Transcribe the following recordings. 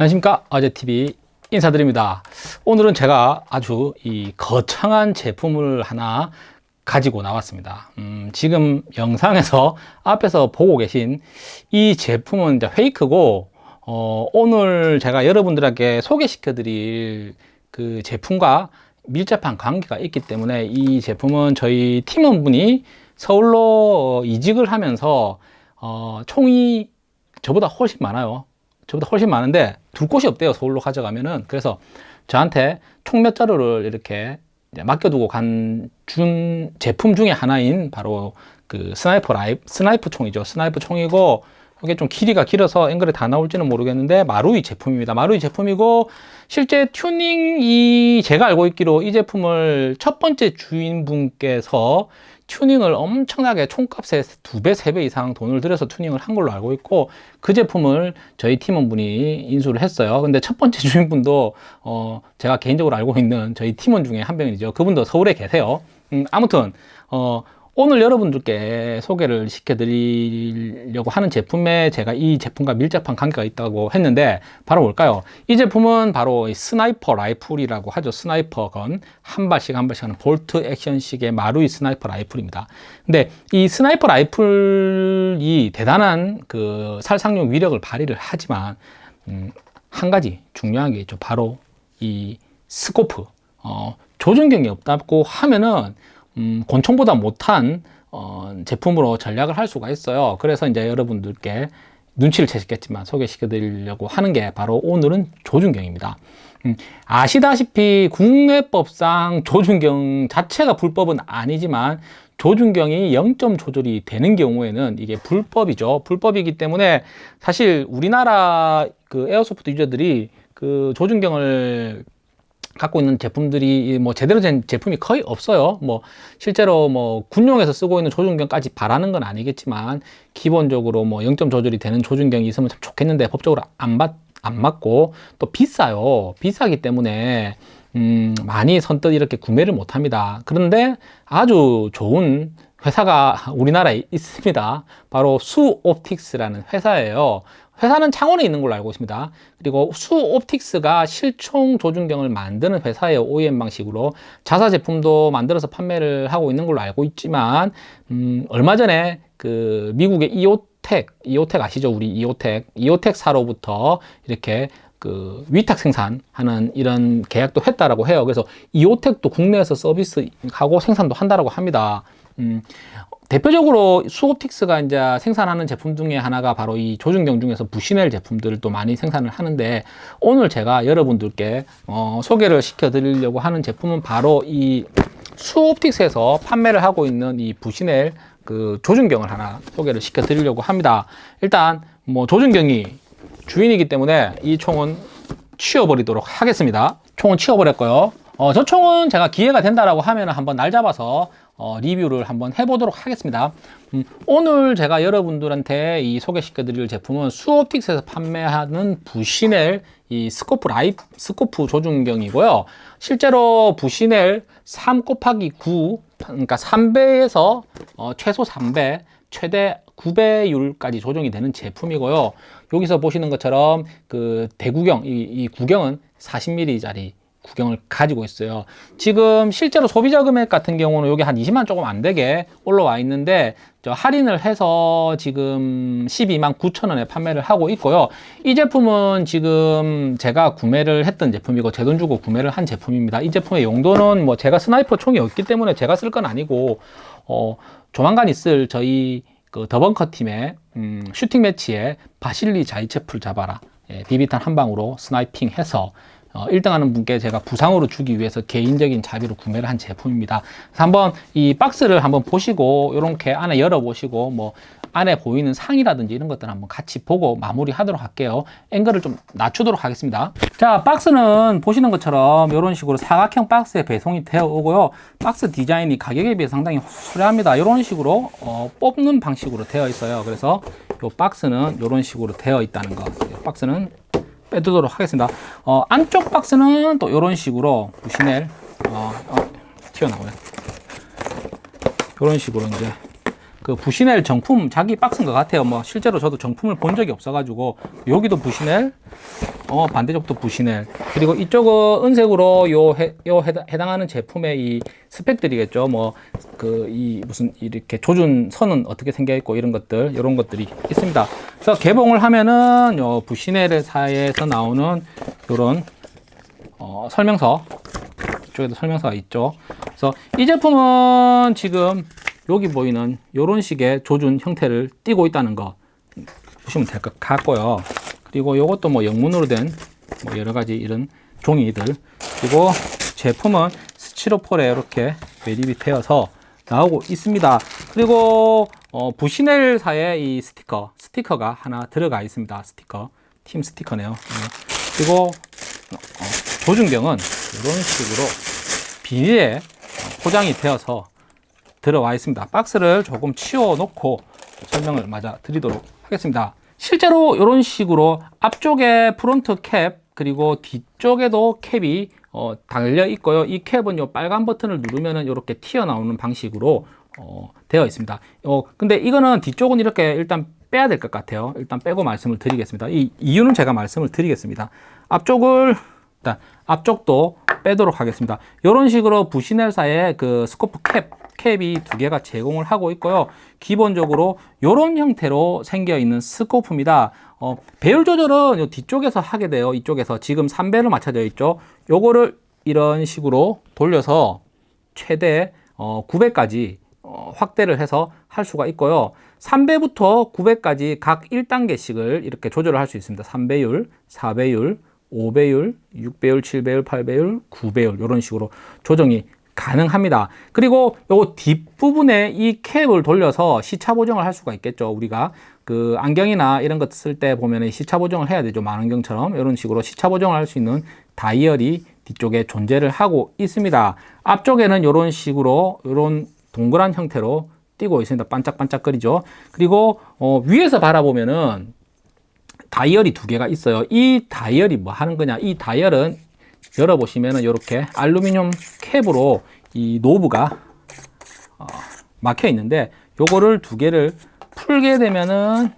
안녕하십니까? 아재TV 인사드립니다. 오늘은 제가 아주 이 거창한 제품을 하나 가지고 나왔습니다. 음, 지금 영상에서 앞에서 보고 계신 이 제품은 이제 페이크고 어, 오늘 제가 여러분들에게 소개시켜 드릴 그 제품과 밀접한 관계가 있기 때문에 이 제품은 저희 팀원분이 서울로 이직을 하면서 어, 총이 저보다 훨씬 많아요 저보다 훨씬 많은데 둘 곳이 없대요 서울로 가져가면은. 그래서 저한테 총 몇 자루를 이렇게 맡겨두고 간준 제품 중에 하나인 바로 그 sniper rifle sniper 총이죠. sniper 총이고 이게 좀 길이가 길어서 앵글에 다 나올지는 모르겠는데 마루이 제품입니다. 마루이 제품이고 실제 튜닝이 제가 알고 있기로 이 제품을 첫 번째 주인분께서 튜닝을 엄청나게 총값의 두 배, 세 배 이상 돈을 들여서 튜닝을 한 걸로 알고 있고 그 제품을 저희 팀원분이 인수를 했어요. 근데 첫 번째 주인분도 어 제가 개인적으로 알고 있는 저희 팀원 중에 한 명이죠. 그분도 서울에 계세요. 음 아무튼 어 오늘 여러분들께 소개를 시켜드리려고 하는 제품에 제가 이 제품과 밀접한 관계가 있다고 했는데 바로 뭘까요? 이 제품은 바로 sniper rifle이라고 하죠. sniper gun 한 발씩 한 발씩 하는 bolt action식의 마루이 sniper rifle입니다. 근데 이 sniper rifle이 대단한 그 살상용 위력을 발휘를 하지만 음, 한 가지 중요한 게 있죠. 바로 이 scope 어, 조준경이 없다고 하면은 음, 권총보다 못한 어, 제품으로 전락을 할 수가 있어요. 그래서 이제 여러분들께 눈치를 채셨겠지만 소개시켜 드리려고 하는 게 바로 오늘은 조준경입니다. 음, 아시다시피 국내법상 조준경 자체가 불법은 아니지만 조준경이 0점 조절이 되는 경우에는 이게 불법이죠. 불법이기 때문에 사실 우리나라 그 에어소프트 유저들이 그 조준경을 갖고 있는 제품들이 뭐 제대로 된 제품이 거의 없어요. 뭐 실제로 뭐 군용에서 쓰고 있는 조준경까지 바라는 건 아니겠지만 기본적으로 뭐 0점 조절이 되는 조준경이 있으면 참 좋겠는데 법적으로 안, 받, 안 맞고 또 비싸요. 비싸기 때문에 음, 많이 선뜻 이렇게 구매를 못 합니다. 그런데 아주 좋은 회사가 우리나라에 있습니다. 바로 수옵틱스라는 회사예요 회사는 창원에 있는 걸로 알고 있습니다. 그리고 수옵틱스가 실총 조준경을 만드는 회사예요 OEM 방식으로 자사 제품도 만들어서 판매를 하고 있는 걸로 알고 있지만 음, 얼마 전에 그 미국의 이오텍 이오텍 아시죠? 우리 이오텍 이오텍 사로부터 이렇게 그 위탁 생산하는 이런 계약도 했다라고 해요. 그래서 이오텍도 국내에서 서비스하고 생산도 한다라고 합니다. 음, 대표적으로 수옵틱스가 이제 생산하는 제품 중에 하나가 바로 이 조준경 중에서 부시넬 제품들을 또 많이 생산을 하는데 오늘 제가 여러분들께 어, 소개를 시켜 드리려고 하는 제품은 바로 이 수옵틱스에서 판매를 하고 있는 이 부시넬 그 조준경을 하나 소개를 시켜 드리려고 합니다. 일단 뭐 조준경이 주인이기 때문에 이 총은 치워버리도록 하겠습니다. 총은 치워버렸고요. 어, 저 총은 제가 기회가 된다라고 하면 한번 날 잡아서 어, 리뷰를 한번 해보도록 하겠습니다. 음, 오늘 제가 여러분들한테 이 소개시켜 드릴 제품은 수옵틱스에서 판매하는 Bushnell 이 scope rifle scope 조준경이고요. 실제로 Bushnell 3 곱하기 9 그러니까 3배에서 어, 최소 3배 최대 9배율까지 조정이 되는 제품이고요. 여기서 보시는 것처럼 그 대구경 이, 이 구경은 40mm 짜리 구경을 가지고 있어요. 지금 실제로 소비자 금액 같은 경우는 여기 한 20만 조금 안 되게 올라와 있는데 저 할인을 해서 지금 12만 9천 원에 판매를 하고 있고요. 이 제품은 지금 제가 구매를 했던 제품이고 제 돈 주고 구매를 한 제품입니다. 이 제품의 용도는 뭐 제가 sniper 총이 없기 때문에 제가 쓸 건 아니고 어 조만간 있을 저희 그 더벙커 팀의 음, shooting match에 바실리 자이체프를 잡아라. 예, 비비탄 한 방으로 sniping 해서 어, 1등 하는 분께 제가 부상으로 주기 위해서 개인적인 자비로 구매를 한 제품입니다. 그래서 한번 이 박스를 한번 보시고 이렇게 안에 열어 보시고 뭐 안에 보이는 상이라든지 이런 것들 한번 같이 보고 마무리 하도록 할게요. 앵글을 좀 낮추도록 하겠습니다. 자 박스는 보시는 것처럼 이런 식으로 사각형 박스에 배송이 되어 오고요. 박스 디자인이 가격에 비해 상당히 수려합니다. 이런 식으로 어, 뽑는 방식으로 되어 있어요. 그래서 이 박스는 이런 식으로 되어 있다는 거 박스는 빼두도록 하겠습니다 어, 안쪽 박스는 또 이런 식으로 부시넬 어, 어, 튀어나오네 이런 식으로 이제 그 부시넬 정품 자기 박스인 것 같아요. 뭐 실제로 저도 정품을 본 적이 없어 가지고 여기도 부시넬, 어 반대쪽도 부시넬. 그리고 이쪽은 은색으로 요, 해, 요 해당, 해당 하는 제품의 이 스펙들이겠죠. 뭐 그 이 무슨 이렇게 조준 선은 어떻게 생겨 있고 이런 것들 이런 것들이 있습니다. 그래서 개봉을 하면은 요 부시넬사에서 나오는 요런 어, 설명서 이쪽에도 설명서가 있죠. 그래서 이 제품은 지금 여기 보이는 이런 식의 조준 형태를 띠고 있다는 거 보시면 될 것 같고요. 그리고 이것도 뭐 영문으로 된 뭐 여러 가지 이런 종이들 그리고 제품은 스티로폴에 이렇게 매립이 되어서 나오고 있습니다. 그리고 어, 부시넬사의 이 스티커 스티커가 하나 들어가 있습니다. 스티커 팀 스티커네요. 네. 그리고 어, 조준경은 이런 식으로 비닐에 포장이 되어서 들어와 있습니다. 박스를 조금 치워 놓고 설명을 마저 드리도록 하겠습니다. 실제로 이런 식으로 앞쪽에 front cap 그리고 뒤쪽에도 cap이 어, 달려 있고요. 이 cap은 요 빨간 버튼을 누르면은 이렇게 튀어나오는 방식으로 어, 되어 있습니다. 어, 근데 이거는 뒤쪽은 이렇게 일단 빼야 될 것 같아요. 일단 빼고 말씀을 드리겠습니다. 이 이유는 제가 말씀을 드리겠습니다. 앞쪽을 일단 앞쪽도 빼도록 하겠습니다. 이런 식으로 부시넬사의 그 스코프 캡 캡이 두 개가 제공을 하고 있고요. 기본적으로 이런 형태로 생겨 있는 스코프입니다. 어, 배율 조절은 요 뒤쪽에서 하게 돼요. 이쪽에서 지금 3배로 맞춰져 있죠. 요거를 이런 식으로 돌려서 최대 어, 9배까지 어, 확대를 해서 할 수가 있고요. 3배부터 9배까지 각 1단계씩을 이렇게 조절을 할 수 있습니다. 3배율, 4배율, 5배율, 6배율, 7배율, 8배율, 9배율 이런 식으로 조정이 가능합니다. 그리고 요 뒷부분에 이 캡을 돌려서 시차 보정을 할 수가 있겠죠. 우리가 그 안경이나 이런 것 쓸 때 보면 시차 보정을 해야 되죠. 망원경처럼 이런 식으로 시차 보정을 할 수 있는 다이얼이 뒤쪽에 존재를 하고 있습니다. 앞쪽에는 이런 식으로 이런 동그란 형태로 띄고 있습니다. 반짝반짝거리죠. 그리고 어, 위에서 바라보면은 다이얼이 두 개가 있어요. 이 다이얼이 뭐 하는 거냐? 이 다이얼은 열어보시면은 이렇게 알루미늄 cap으로 이 knob가 어, 막혀 있는데 요거를 두 개를 풀게 되면은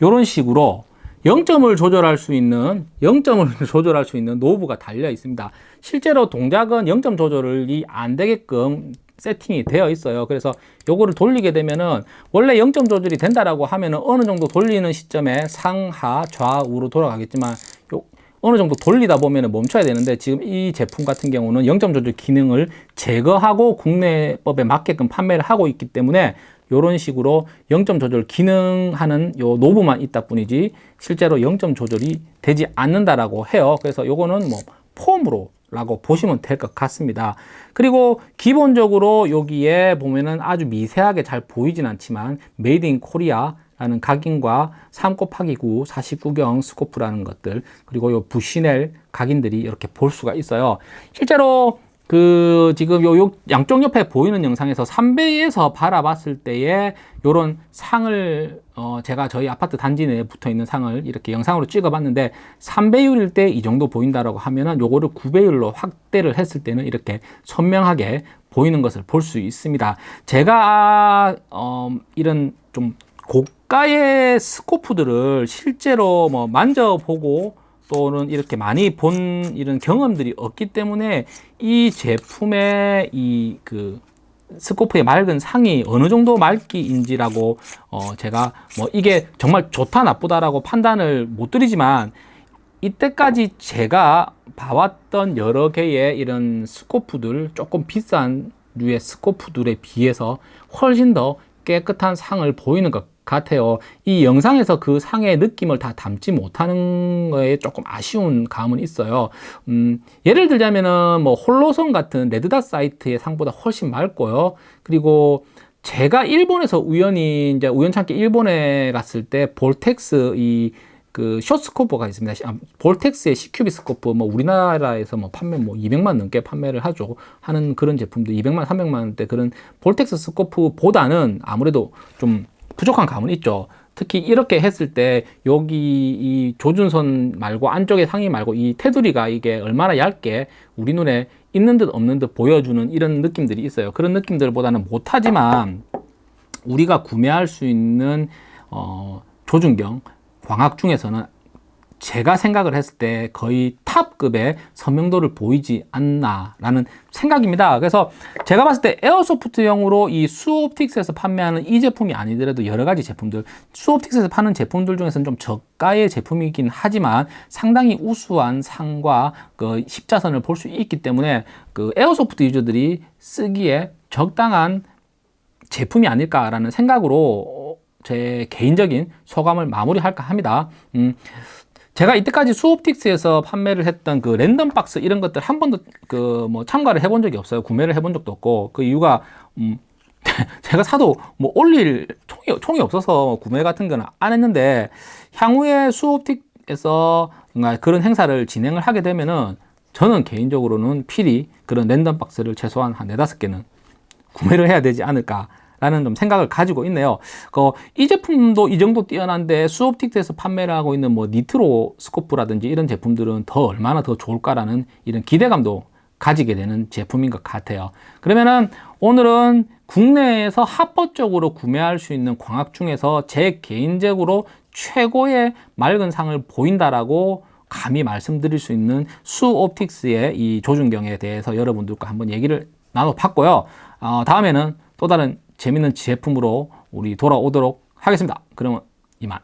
이런 식으로 0점을 조절할 수 있는 0점을 조절할 수 있는 knob가 달려 있습니다. 실제로 동작은 0점 조절이 안 되게끔 세팅이 되어 있어요. 그래서 요거를 돌리게 되면은 원래 0점 조절이 된다라고 하면은 어느 정도 돌리는 시점에 상하 좌우로 돌아가겠지만 요 어느 정도 돌리다 보면은 멈춰야 되는데 지금 이 제품 같은 경우는 0점 조절 기능을 제거하고 국내법에 맞게끔 판매를 하고 있기 때문에 이런 식으로 0점 조절 기능하는 요 노브만 있다 뿐이지 실제로 0점 조절이 되지 않는다라고 해요. 그래서 요거는 뭐 폼으로 라고 보시면 될 것 같습니다. 그리고 기본적으로 여기에 보면은 아주 미세하게 잘 보이진 않지만 Made in Korea 라는 각인과 3 곱하기 9 49경 스코프라는 것들 그리고 요 Bushnell 각인들이 이렇게 볼 수가 있어요. 실제로 그 지금 요, 요 양쪽 옆에 보이는 영상에서 3배에서 바라봤을 때에 요런 상을 어 제가 저희 아파트 단지 내에 붙어 있는 상을 이렇게 영상으로 찍어 봤는데 3배율일 때 이 정도 보인다라고 하면은 요거를 9배율로 확대를 했을 때는 이렇게 선명하게 보이는 것을 볼 수 있습니다. 제가 어 이런 좀 고가의 스코프들을 실제로 뭐 만져보고 또는 이렇게 많이 본 이런 경험들이 없기 때문에 이 제품의 이 그 스코프의 맑은 상이 어느 정도 맑기인지라고 어 제가 뭐 이게 정말 좋다 나쁘다라고 판단을 못 드리지만 이때까지 제가 봐왔던 여러 개의 이런 스코프들 조금 비싼 류의 스코프들에 비해서 훨씬 더 깨끗한 상을 보이는 것 같아요. 이 영상에서 그 상의 느낌을 다 담지 못하는 거에 조금 아쉬운 감은 있어요. 음, 예를 들자면은 뭐 Holosun 같은 red dot sight의 상보다 훨씬 맑고요. 그리고 제가 일본에서 우연히 이제 우연찮게 일본에 갔을 때 Vortex 이그 쇼스코프가 있습니다. 아, Vortex의 CQB 스코프 뭐 우리나라에서 뭐 판매 뭐 200만 넘게 판매를 하죠. 하는 그런 제품도 200만 300만 원대 그런 볼텍스 스코프보다는 아무래도 좀 부족한 감은 있죠. 특히 이렇게 했을 때 여기 이 조준선 말고 안쪽에 상의 말고 이 테두리가 이게 얼마나 얇게 우리 눈에 있는 듯 없는 듯 보여주는 이런 느낌들이 있어요. 그런 느낌들보다는 못하지만 우리가 구매할 수 있는 어, 조준경 광학 중에서는 제가 생각을 했을 때 거의 탑급의 선명도를 보이지 않나 라는 생각입니다. 그래서 제가 봤을 때 airsoft용으로 이 수옵틱스에서 판매하는 이 제품이 아니더라도 여러 가지 제품들 수옵틱스에서 파는 제품들 중에서는 좀 저가의 제품이긴 하지만 상당히 우수한 상과 그 십자선을 볼 수 있기 때문에 그 airsoft 유저들이 쓰기에 적당한 제품이 아닐까라는 생각으로 제 개인적인 소감을 마무리할까 합니다. 음, 제가 이때까지 수옵틱스에서 판매를 했던 그 random box 이런 것들 한 번도 그 뭐 참가를 해본 적이 없어요. 구매를 해본 적도 없고 그 이유가 음, 제가 사도 뭐 올릴 총이, 총이 없어서 구매 같은 거는 안 했는데 향후에 수옵틱에서 그런 행사를 진행을 하게 되면은 저는 개인적으로는 필히 그런 랜덤 박스를 최소한 한 네다섯 개는 구매를 해야 되지 않을까 라는 좀 생각을 가지고 있네요. 그, 이 제품도 이 정도 뛰어난데 수옵틱스에서 판매를 하고 있는 뭐 니트로 스코프라든지 이런 제품들은 더 얼마나 더 좋을까라는 이런 기대감도 가지게 되는 제품인 것 같아요. 그러면은 오늘은 국내에서 합법적으로 구매할 수 있는 광학 중에서 제 개인적으로 최고의 맑은 상을 보인다라고 감히 말씀드릴 수 있는 수옵틱스의 이 조준경에 대해서 여러분들과 한번 얘기를 나눠봤고요. 어, 다음에는 또 다른 재밌는 제품으로 우리 돌아오도록 하겠습니다. 그러면 이만.